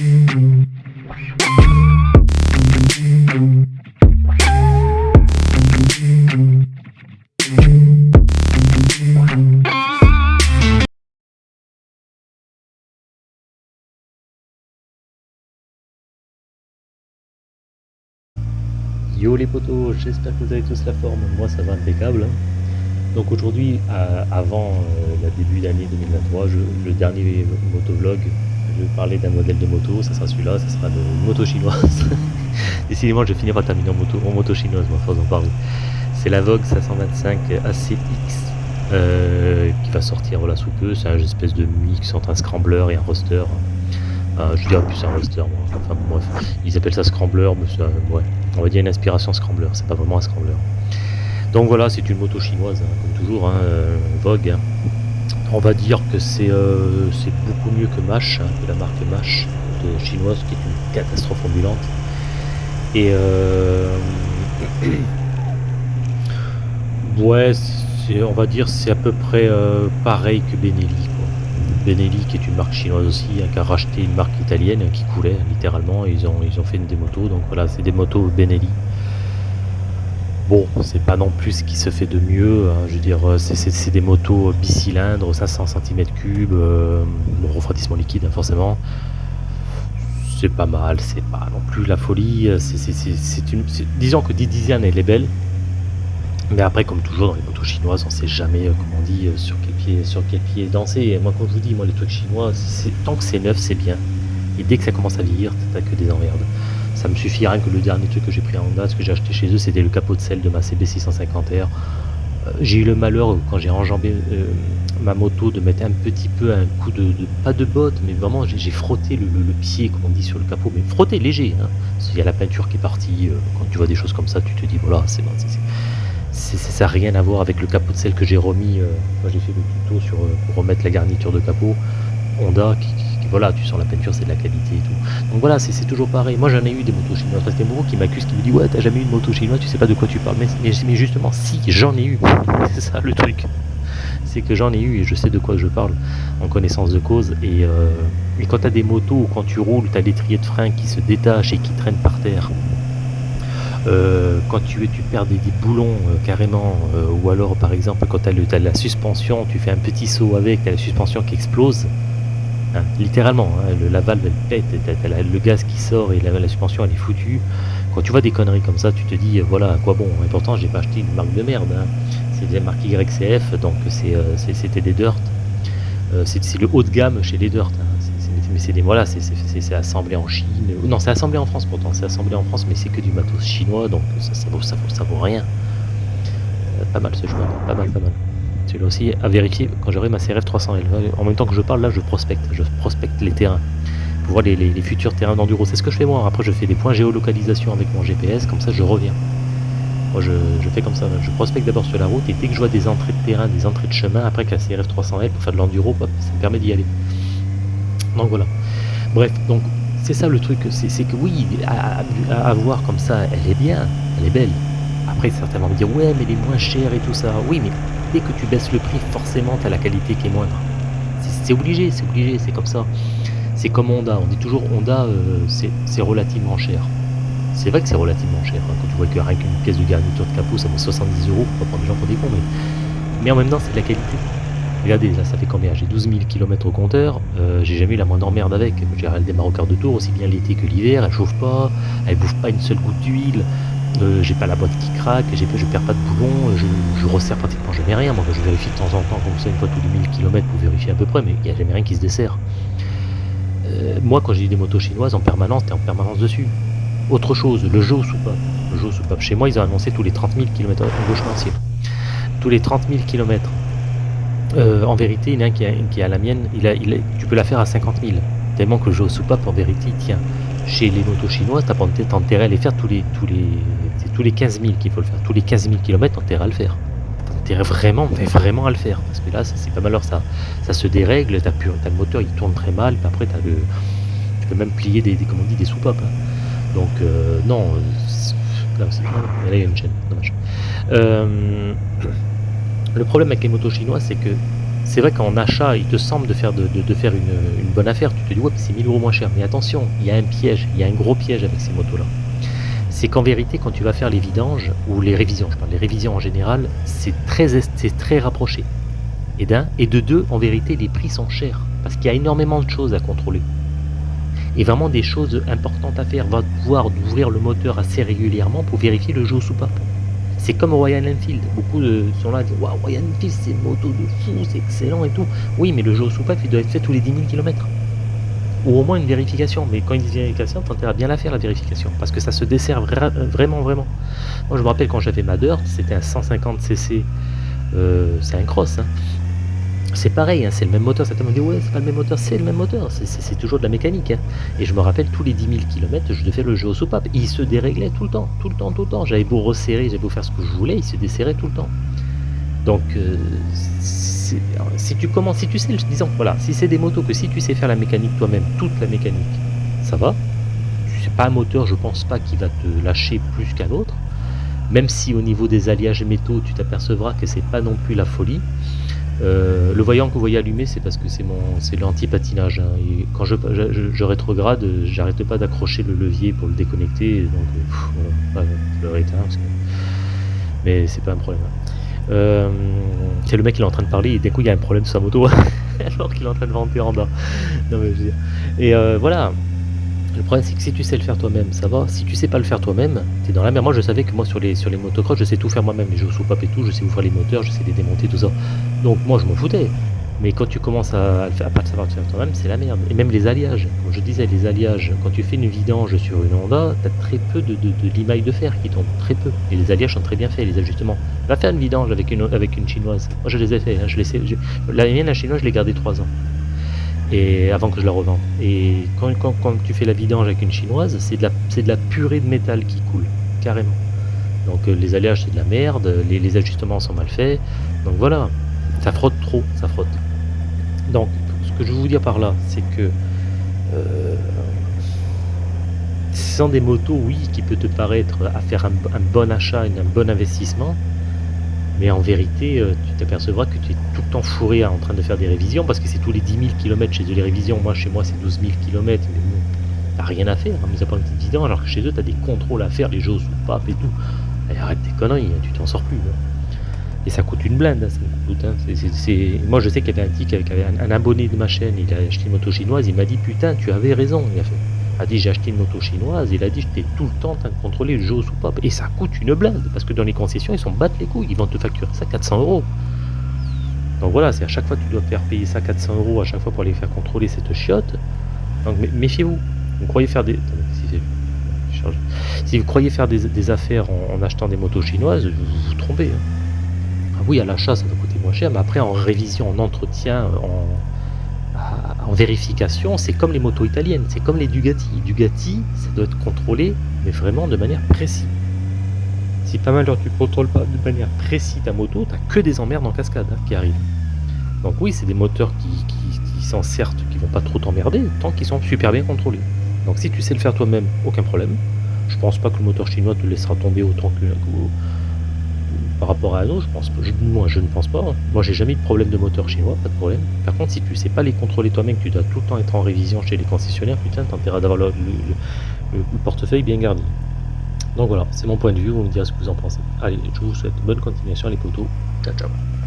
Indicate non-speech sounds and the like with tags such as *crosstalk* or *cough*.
Yo les potos, j'espère que vous avez tous la forme, moi ça va impeccable. Donc aujourd'hui, avant euh, le début d'année 2023, le dernier motovlog, parler d'un modèle de moto, ça sera celui-là, ça sera une moto chinoise. *laughs* Décidément, je vais finir par terminer en moto, en moto chinoise, moi, force d'en parler. C'est la Vogue 525 ACX euh, qui va sortir voilà, sous peu. C'est un espèce de mix entre un scrambler et un roster. Euh, je dirais plus un roster, moi. Enfin bref, ils appellent ça scrambler, mais ouais, on va dire une inspiration scrambler, c'est pas vraiment un scrambler. Donc voilà, c'est une moto chinoise, hein, comme toujours, hein, euh, Vogue. Hein. On va dire que euh, c'est beaucoup mieux que Mash, que la marque Mash chinoise, qui est une catastrophe ambulante. Et *clears throat* ouais, on va dire c'est à peu près pareil que Benelli. Benelli qui est une marque chinoise aussi, hein, qui a racheté une marque italienne qui coulait littéralement, ils ont, ils ont fait une des motos, donc voilà, c'est des motos Benelli. Bon, c'est pas non plus ce qui se fait de mieux, hein, je veux dire, c'est des motos bicylindres, 500 cm3, euh, refroidissement liquide hein, forcément. C'est pas mal, c'est pas non plus la folie, une... Disons que Didizian elle est belle, mais après, comme toujours dans les motos chinoises, on sait jamais, euh, comme on dit, euh, sur quel pied, sur quel pied danser. Moi, quand je vous dis, moi, les trucs chinois, tant que c'est neuf, c'est bien. Et dès que ça commence à vieillir, t'as que des emmerdes. Ça me suffit rien que le dernier truc que j'ai pris en Honda, ce que j'ai acheté chez eux, c'était le capot de sel de ma CB650R. Euh, j'ai eu le malheur, quand j'ai enjambé ma moto, de mettre un petit peu un coup de, pas de botte, mais vraiment j'ai frotté le, pied, comme on dit, sur le capot, mais frotté léger. Hein. Il y a la peinture qui est partie. quand tu vois des choses comme ça, tu te dis, voilà, c'est bon, ça n'a rien à voir avec le capot de sel que j'ai remis. Euh, j'ai fait le tuto sur, euh, pour remettre la garniture de capot. Honda, qui, voilà, tu sens la peinture, c'est de la qualité et tout. Donc voilà, c'est toujours pareil. Moi j'en ai eu des motos chinoises. Parce qu'il qui m'accuse, qui me dit Ouais, t'as jamais eu de moto chinoise, tu sais pas de quoi tu parles. Mais, justement, si, j'en ai eu. *laughs* c'est ça le truc. C'est que j'en ai eu et je sais de quoi je parle en connaissance de cause. Et, euh, quand t'as des motos quand tu roules, t'as l'étrier de frein qui se détache et qui traîne par terre euh, quand tu, tu perds des, boulons euh, carrément, ou alors par exemple quand tu as, la suspension, tu fais un petit saut avec, tu as la suspension qui explose, hein, littéralement, hein, le, la valve elle pète, le gaz qui sort et la, suspension elle est foutue. Quand tu vois des conneries comme ça, tu te dis voilà à quoi bon? Et pourtant j'ai pas acheté une marque de merde, hein. c'est la marque YCF, donc c'était des dirt. c'est le haut de gamme chez les dirt mais c'est des voilà, c'est assemblé en Chine. Non, c'est assemblé en France pourtant, c'est assemblé en France, mais c'est que du matos chinois, donc ça, vaut, rien. Euh, pas mal ce joueur, pas mal, pas mal. Celui-là aussi à vérifier quand j'aurai ma CRF 300L. En même temps que je parle, là, je prospecte, je prospecte les terrains pour voir les, futurs terrains d'enduro. C'est ce que je fais moi. Après, je fais des points géolocalisation avec mon GPS, comme ça, je reviens. Moi, je, fais comme ça. Je prospecte d'abord sur la route et dès que je vois des entrées de terrain, des entrées de chemin, après que la CRF 300L pour faire de l'enduro, ça me permet d'y aller. Donc voilà. Bref, donc c'est ça le truc, c'est que oui, à, voir comme ça, elle est bien, elle est belle. Après, certains vont me dire, ouais, mais elle est moins chère et tout ça. Oui, mais dès que tu baisses le prix, forcément, tu as la qualité qui est moindre. C'est obligé, c'est obligé, c'est comme ça. C'est comme Honda, on dit toujours Honda, euh, c'est relativement cher. C'est vrai que c'est relativement cher. Hein. Quand tu vois que rien qu'une pièce de garniture de capot, ça vaut 70 euros, pour prendre des gens pour des mais en même temps, c'est de la qualité. Regardez, là ça fait combien? J'ai 12 000 km au compteur, euh, j'ai jamais eu la moindre merde avec. Elle démarre au quart de tour, aussi bien l'été que l'hiver, elle chauffe pas, elle bouffe pas une seule goutte d'huile, euh, j'ai pas la boîte qui craque, je perds pas de boulon, je, je resserre pratiquement jamais rien. Moi je vérifie de temps en temps comme ça une fois tous les 1000 km pour vérifier à peu près, mais il n'y a jamais rien qui se dessert. Euh, moi quand j'ai des motos chinoises en permanence, t'es en permanence dessus. Autre chose, le jeu soupape. Le jeu soupape. Chez moi ils ont annoncé tous les 30 000 km en gauche Tous les 30 000 km en vérité, il y en a un qui qui a la mienne, il a, il tu peux la faire à 50 000. Tellement que le jeu au soupape, en vérité, tiens. Chez les motos chinoises, t'as pas intérêt à les faire tous les, tous les, tous les 15 000 qu'il faut le faire. Tous les 15 000 km, t'as intérêt à le faire. T'as intérêt vraiment, mais vraiment à le faire. Parce que là, c'est pas mal, alors ça, ça se dérègle, t'as le moteur, il tourne très mal, puis après, as le, tu peux même plier des, des comment on dit, des soupapes. Hein. Donc, euh, non, là, il y a une chaîne, dommage. Euh, le problème avec les motos chinoises, c'est que c'est vrai qu'en achat, il te semble de faire, une, bonne affaire. Tu te dis, ouais, c'est 1000 euros moins cher. Mais attention, il y a un piège, il y a un gros piège avec ces motos-là. C'est qu'en vérité, quand tu vas faire les vidanges, ou les révisions, je parle des révisions en général, c'est très, très rapproché. Et d'un, et de deux, en vérité, les prix sont chers. Parce qu'il y a énormément de choses à contrôler. Et vraiment des choses importantes à faire. Va devoir ouvrir le moteur assez régulièrement pour vérifier le jeu au soupape. C'est comme Royal Enfield. Beaucoup sont là dire Waouh, Royal Enfield, c'est une moto de fou, c'est excellent et tout. Oui, mais le jeu au soupape, il doit être fait tous les 10 000 km. Ou au moins une vérification. Mais quand il dit vérification, t'as à bien la faire, la vérification. Parce que ça se dessert vra- vraiment, vraiment. Moi, je me rappelle quand j'avais ma c'était un 150cc. euh, c'est un cross. hein. C'est pareil, hein, c'est le même moteur. Certains me disent Ouais, c'est pas le même moteur. C'est le même moteur. C'est- toujours de la mécanique. hein. Et je me rappelle, tous les 10 000 km, je devais le jeu au soupape. Il se déréglait tout le temps, tout le temps, tout le temps. J'avais beau resserrer, j'avais beau faire ce que je voulais, il se desserrait tout le temps. Donc, euh, si tu commences, si tu sais, disons, voilà, si c'est des motos que si tu sais faire la mécanique toi-même, toute la mécanique, ça va. C'est pas un moteur, je pense pas, qui va te lâcher plus qu'un autre. Même si au niveau des alliages métaux, tu t'apercevras que c'est pas non plus la folie. Euh, le voyant que vous voyez allumé, c'est parce que c'est mon, c'est l'anti-patinage. hein. Quand je, je, rétrograde, j'arrête pas d'accrocher le levier pour le déconnecter. Donc, euh, pff, le Mais c'est pas un problème. hein. Euh, le mec qui est en train de parler et d'un coup il y a un problème sur sa moto *laughs* alors qu'il est en train de vanter en bas. Non, mais je veux dire. Et voilà. Le problème c'est que si tu sais le faire toi-même, ça va. Si tu sais pas le faire toi-même, t'es dans la merde. Moi je savais que moi sur les sur les motocross, je sais tout faire moi-même, les jeux sous pape et tout, je sais ouvrir les moteurs, je sais les démonter, tout ça. Donc moi je m'en foutais. Mais quand tu commences à, à, à pas savoir le faire toi-même, c'est la merde. Et même les alliages. Comme je disais, les alliages, quand tu fais une vidange sur une Honda, t'as très peu de, de, de limailles de fer qui tombent. Très peu. Et les alliages sont très bien faits, les ajustements. Va faire une vidange avec une, avec une chinoise. Moi je les ai fait. hein, je les la mienne, la chinoise, je l'ai gardée 3 ans. Et avant que je la revende. Et quand, quand, quand tu fais la vidange avec une chinoise, c'est de, la, de la purée de métal qui coule. Carrément. Donc euh, les alliages c'est de la merde, les, ajustements sont mal faits. Donc voilà, ça frotte trop, ça frotte. Donc ce que je veux vous dire par là, c'est que euh, sont des motos, oui, qui peut te paraître à faire un, un bon achat, un bon investissement, mais en vérité, euh, tu t'apercevras que tu es tout le temps fourré à- en train de faire des révisions, parce que c'est tous les 10 000 km chez eux les révisions. Moi, chez moi, c'est 12 000 km, mais bon, t'as rien à faire, hein, mais ça pas une petite vidange, alors que chez eux, t'as des contrôles à faire, les jeux sous pape et tout. Allez, arrête tes conneries, hein, tu t'en sors plus. hein. Et ça coûte une blinde, hein, ça me coûte. hein. Moi, je sais qu'il y avait un type qui avait un, un abonné de ma chaîne, il a acheté une moto chinoise, il m'a dit Putain, tu avais raison. Il a fait. A dit J'ai acheté une moto chinoise, il a dit J'étais tout le temps en train de contrôler le jeu au soupape. Et ça coûte une blinde, parce que dans les concessions, ils s'en battent les couilles, ils vont te facturer ça 400 euros. Donc voilà, c'est à chaque fois tu dois faire payer ça 400 euros à chaque fois pour aller faire contrôler cette chiotte. Donc mé- méfiez-vous. Vous croyez faire des. Si, vous croyez faire des, affaires en, achetant des motos chinoises, vous vous, vous trompez. hein. Ah oui, à l'achat, ça doit coûter moins cher, mais après, en révision, en entretien, en, en vérification, c'est comme les motos italiennes, c'est comme les Dugati. Dugati, ça doit être contrôlé, mais vraiment de manière précise. Si pas mal tu contrôles pas de manière précise ta moto, t'as que des emmerdes en cascade hein, qui arrivent. Donc oui, c'est des moteurs qui, qui, sont certes, qui vont pas trop t'emmerder, tant qu'ils sont super bien contrôlés. Donc si tu sais le faire toi-même, aucun problème. Je pense pas que le moteur chinois te laissera tomber autant que- par rapport à autre, je pense. Je, moi, je ne pense pas. hein. Moi, j'ai jamais eu de problème de moteur chinois, pas de problème. Par contre, si tu sais pas les contrôler toi-même, tu dois tout le temps être en révision chez les concessionnaires, putain, t'as d'avoir le, le- le- le portefeuille bien garni. Donc voilà, c'est mon point de vue. Vous me direz ce que vous en pensez. Allez, je vous souhaite bonne continuation les potos. Ciao, ciao.